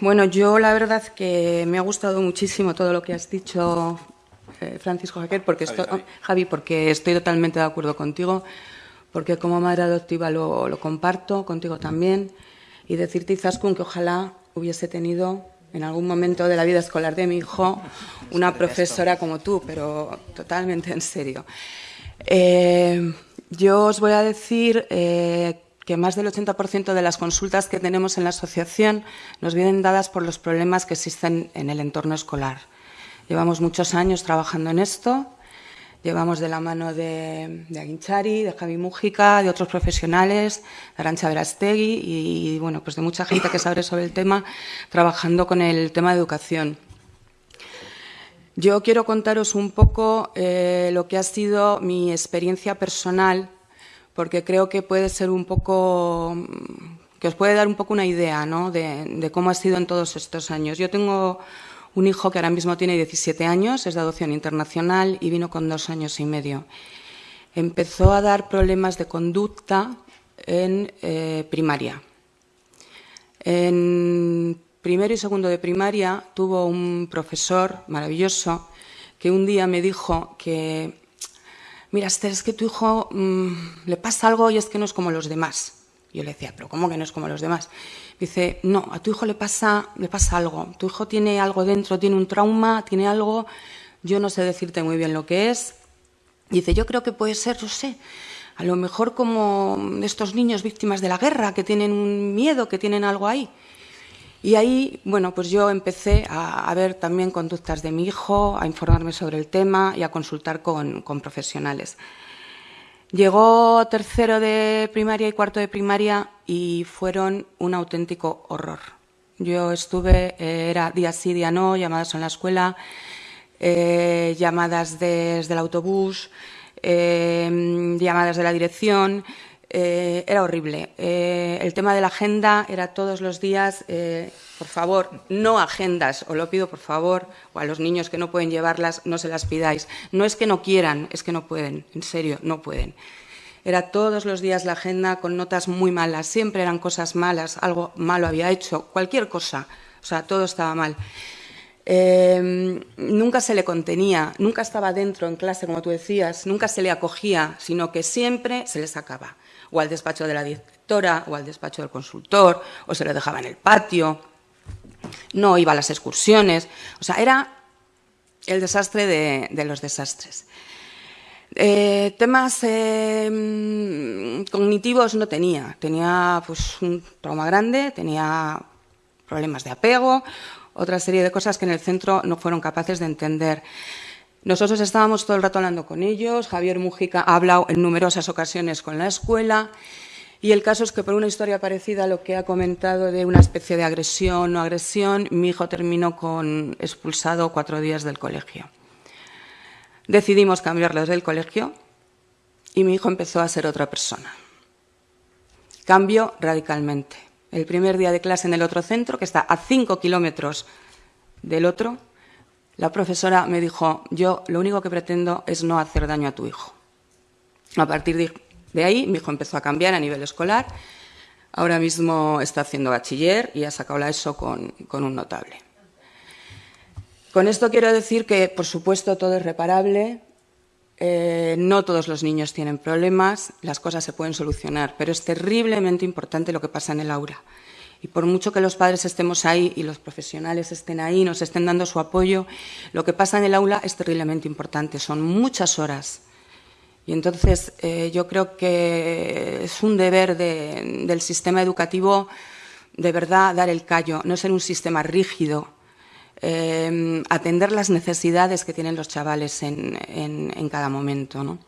bueno, yo la verdad que me ha gustado muchísimo todo lo que has dicho, eh, Francisco Jaquet, porque estoy, Javi, porque estoy totalmente de acuerdo contigo, porque como madre adoptiva lo, lo comparto, contigo también, y decirte, Izaskun, que ojalá hubiese tenido en algún momento de la vida escolar de mi hijo una profesora como tú, pero totalmente en serio. Eh, yo os voy a decir eh, que más del 80% de las consultas que tenemos en la asociación nos vienen dadas por los problemas que existen en el entorno escolar. Llevamos muchos años trabajando en esto, llevamos de la mano de, Aguinchari, de Javi Mújica, de otros profesionales, de Arancha Verastegui y, bueno, pues de mucha gente que sabe sobre el tema, trabajando con el tema de educación. Yo quiero contaros un poco eh, lo que ha sido mi experiencia personal, porque creo que puede ser un poco, que os puede dar un poco una idea ¿no? de, cómo ha sido en todos estos años. Yo tengo un hijo que ahora mismo tiene 17 años, es de adopción internacional y vino con dos años y medio. Empezó a dar problemas de conducta en eh, primaria. En primero y segundo de primaria tuvo un profesor maravilloso que un día me dijo que, mira, Esther, es que tu hijo mmm, le pasa algo y es que no es como los demás. Yo le decía, pero ¿cómo que no es como los demás? Dice, no, a tu hijo le pasa, le pasa algo. Tu hijo tiene algo dentro, tiene un trauma, tiene algo. Yo no sé decirte muy bien lo que es. Dice, yo creo que puede ser, yo sé, a lo mejor como estos niños víctimas de la guerra, que tienen un miedo, que tienen algo ahí. Y ahí, bueno, pues yo empecé a, ver también conductas de mi hijo, a informarme sobre el tema y a consultar con, con profesionales. Llegó tercero de primaria y cuarto de primaria y fueron un auténtico horror. Yo estuve, eh, era día sí, día no, llamadas en la escuela, eh, llamadas desde el autobús, eh, llamadas de la dirección, eh, era horrible. Eh, el tema de la agenda era todos los días, eh, por favor, no agendas, os lo pido por favor, o a los niños que no pueden llevarlas, no se las pidáis. No es que no quieran, es que no pueden, en serio, no pueden. Era todos los días la agenda con notas muy malas, siempre eran cosas malas, algo malo había hecho, cualquier cosa, o sea, todo estaba mal. Eh, nunca se le contenía, nunca estaba dentro en clase, como tú decías, nunca se le acogía, sino que siempre se le sacaba o al despacho de la directora o al despacho del consultor, o se lo dejaba en el patio, no iba a las excursiones, o sea, era el desastre de, los desastres. Eh, temas eh, cognitivos no tenía, tenía pues, un trauma grande, tenía problemas de apego, otra serie de cosas que en el centro no fueron capaces de entender. Nosotros estábamos todo el rato hablando con ellos, Javier Mujica ha hablado en numerosas ocasiones con la escuela y el caso es que por una historia parecida a lo que ha comentado de una especie de agresión o agresión, mi hijo terminó con expulsado cuatro días del colegio. Decidimos cambiarlo del colegio y mi hijo empezó a ser otra persona. Cambió radicalmente. El primer día de clase en el otro centro, que está a cinco kilómetros del otro, la profesora me dijo, yo lo único que pretendo es no hacer daño a tu hijo. A partir de, ahí, mi hijo empezó a cambiar a nivel escolar. Ahora mismo está haciendo bachiller y ha sacado la ESO con, un notable. Con esto quiero decir que, por supuesto, todo es reparable. Eh, no todos los niños tienen problemas, las cosas se pueden solucionar, pero es terriblemente importante lo que pasa en el aula. Y por mucho que los padres estemos ahí y los profesionales estén ahí, nos estén dando su apoyo, lo que pasa en el aula es terriblemente importante. Son muchas horas. Y entonces eh, yo creo que es un deber de, del sistema educativo de verdad dar el callo, no ser un sistema rígido, eh, atender las necesidades que tienen los chavales en, en, en cada momento. ¿no?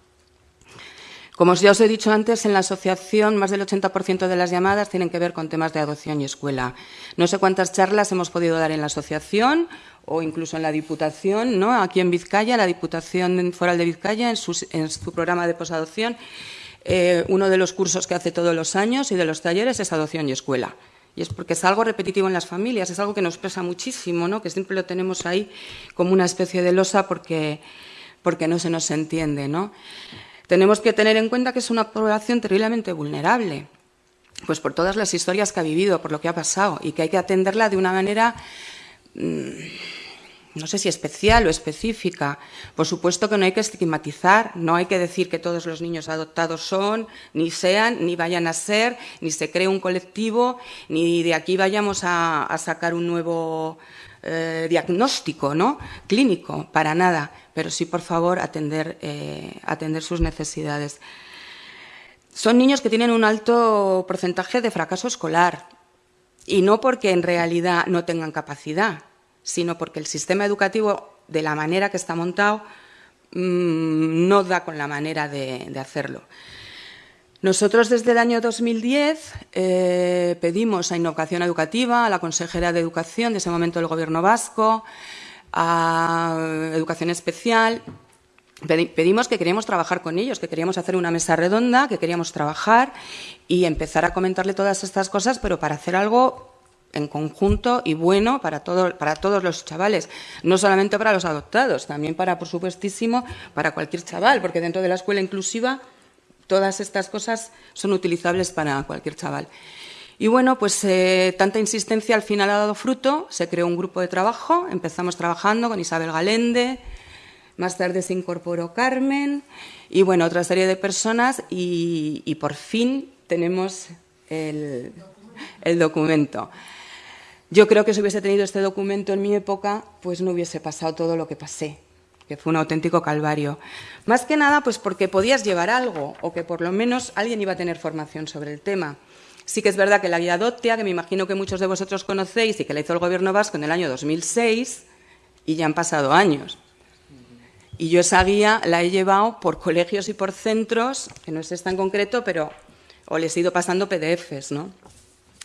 Como ya os he dicho antes, en la asociación más del 80% de las llamadas tienen que ver con temas de adopción y escuela. No sé cuántas charlas hemos podido dar en la asociación o incluso en la Diputación, ¿no? aquí en Vizcaya, la Diputación Foral de Vizcaya, en su, programa de posadopción, eh, uno de los cursos que hace todos los años y de los talleres es adopción y escuela. Y es porque es algo repetitivo en las familias, es algo que nos pesa muchísimo, ¿no? que siempre lo tenemos ahí como una especie de losa porque, porque no se nos entiende. ¿no? Tenemos que tener en cuenta que es una población terriblemente vulnerable. pues por todas las historias que ha vivido, por lo que ha pasado, y que hay que atenderla de una manera, mm, no sé si especial o específica. Por supuesto que no hay que estigmatizar, no hay que decir que todos los niños adoptados son, ni sean, ni vayan a ser, ni se cree un colectivo, ni de aquí vayamos a, sacar un nuevo eh, diagnóstico ¿no? clínico, para nada, pero sí, por favor, atender, eh, atender sus necesidades. Son niños que tienen un alto porcentaje de fracaso escolar y no porque en realidad no tengan capacidad, sino porque el sistema educativo, de la manera que está montado, mm, no da con la manera de, hacerlo. Nosotros desde el año 2010 eh, pedimos a Innovación Educativa, a la consejera de Educación de ese momento del Gobierno vasco, a Educación Especial, pedimos que queríamos trabajar con ellos, que queríamos hacer una mesa redonda, que queríamos trabajar y empezar a comentarle todas estas cosas, pero para hacer algo en conjunto y bueno para, para todos los chavales, no solamente para los adoptados, también para, por supuestísimo, para cualquier chaval, porque dentro de la escuela inclusiva todas estas cosas son utilizables para cualquier chaval. Y bueno, pues eh, tanta insistencia al final ha dado fruto, se creó un grupo de trabajo, empezamos trabajando con Isabel Galende, más tarde se incorporó Carmen y bueno, otra serie de personas y, por fin tenemos el, el documento. Yo creo que si hubiese tenido este documento en mi época, pues no hubiese pasado todo lo que pasé, que fue un auténtico calvario. Más que nada, pues porque podías llevar algo, o que por lo menos alguien iba a tener formación sobre el tema. Sí que es verdad que la guía Dotia, que me imagino que muchos de vosotros conocéis y que la hizo el Gobierno vasco en el año 2006, y ya han pasado años. Y yo esa guía la he llevado por colegios y por centros, que no es esta en concreto, pero o les he ido pasando PDFs, ¿no?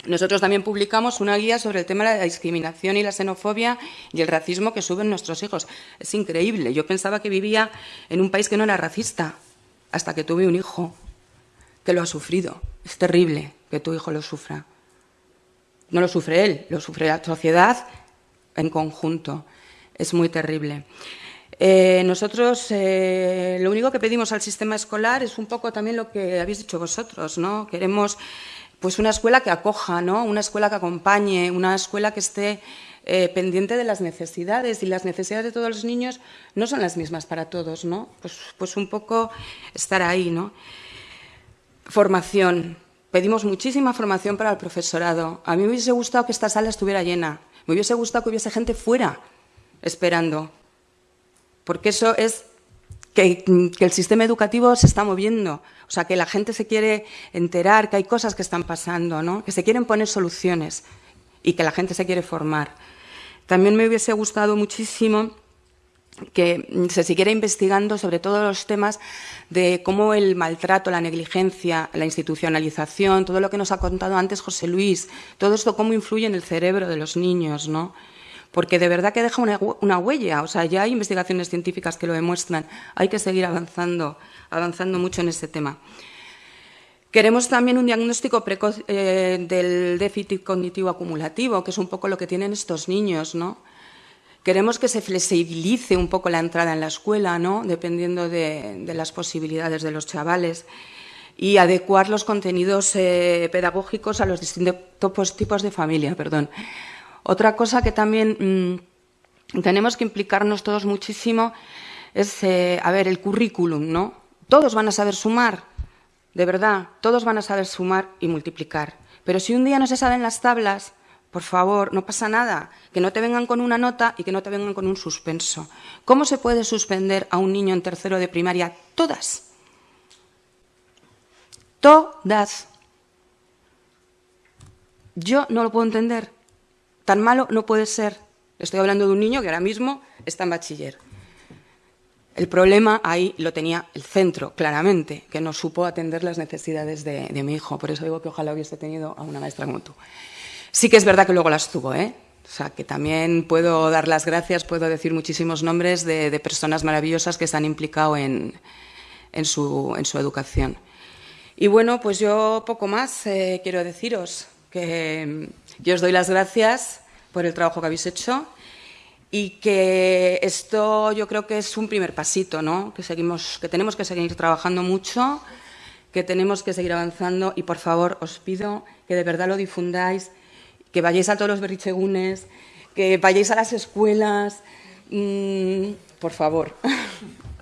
Nosotros también publicamos una guía sobre el tema de la discriminación y la xenofobia y el racismo que suben nuestros hijos. Es increíble. Yo pensaba que vivía en un país que no era racista, hasta que tuve un hijo que lo ha sufrido. Es terrible que tu hijo lo sufra. No lo sufre él, lo sufre la sociedad en conjunto. Es muy terrible. Eh, nosotros eh, lo único que pedimos al sistema escolar es un poco también lo que habéis dicho vosotros, ¿no? Queremos pues una escuela que acoja, ¿no? una escuela que acompañe, una escuela que esté eh, pendiente de las necesidades y las necesidades de todos los niños no son las mismas para todos, ¿no? Pues, pues un poco estar ahí, ¿no? Formación. Pedimos muchísima formación para el profesorado. A mí me hubiese gustado que esta sala estuviera llena. Me hubiese gustado que hubiese gente fuera esperando. Porque eso es que, el sistema educativo se está moviendo, o sea, que la gente se quiere enterar, que hay cosas que están pasando, ¿no? que se quieren poner soluciones y que la gente se quiere formar. También me hubiese gustado muchísimo que se siguiera investigando sobre todos los temas de cómo el maltrato, la negligencia, la institucionalización, todo lo que nos ha contado antes José Luis, todo esto cómo influye en el cerebro de los niños, ¿no? Porque de verdad que deja una, huella, o sea, ya hay investigaciones científicas que lo demuestran, hay que seguir avanzando, avanzando mucho en este tema. Queremos también un diagnóstico precoz eh, del déficit cognitivo acumulativo, que es un poco lo que tienen estos niños, ¿no? Queremos que se flexibilice un poco la entrada en la escuela, ¿no? Dependiendo de, las posibilidades de los chavales y adecuar los contenidos eh, pedagógicos a los distintos tipos de familia, perdón. Otra cosa que también mm, tenemos que implicarnos todos muchísimo es, eh, a ver, el currículum, ¿no? Todos van a saber sumar, de verdad, todos van a saber sumar y multiplicar. Pero si un día no se saben las tablas, por favor, no pasa nada, que no te vengan con una nota y que no te vengan con un suspenso. ¿Cómo se puede suspender a un niño en tercero de primaria? Todas. Todas. Yo no lo puedo entender. Tan malo no puede ser. Estoy hablando de un niño que ahora mismo está en bachiller. El problema ahí lo tenía el centro, claramente, que no supo atender las necesidades de, mi hijo. Por eso digo que ojalá hubiese tenido a una maestra como tú. Sí que es verdad que luego las tuvo, ¿eh? O sea, que también puedo dar las gracias, puedo decir muchísimos nombres de, personas maravillosas que se han implicado en, su, educación. Y bueno, pues yo poco más eh, quiero deciros que yo os doy las gracias por el trabajo que habéis hecho y que esto yo creo que es un primer pasito, ¿no? Que seguimos, que tenemos que seguir trabajando mucho, que tenemos que seguir avanzando y por favor os pido que de verdad lo difundáis, que vayáis a todos los berrichegunes, que vayáis a las escuelas, mm, por favor.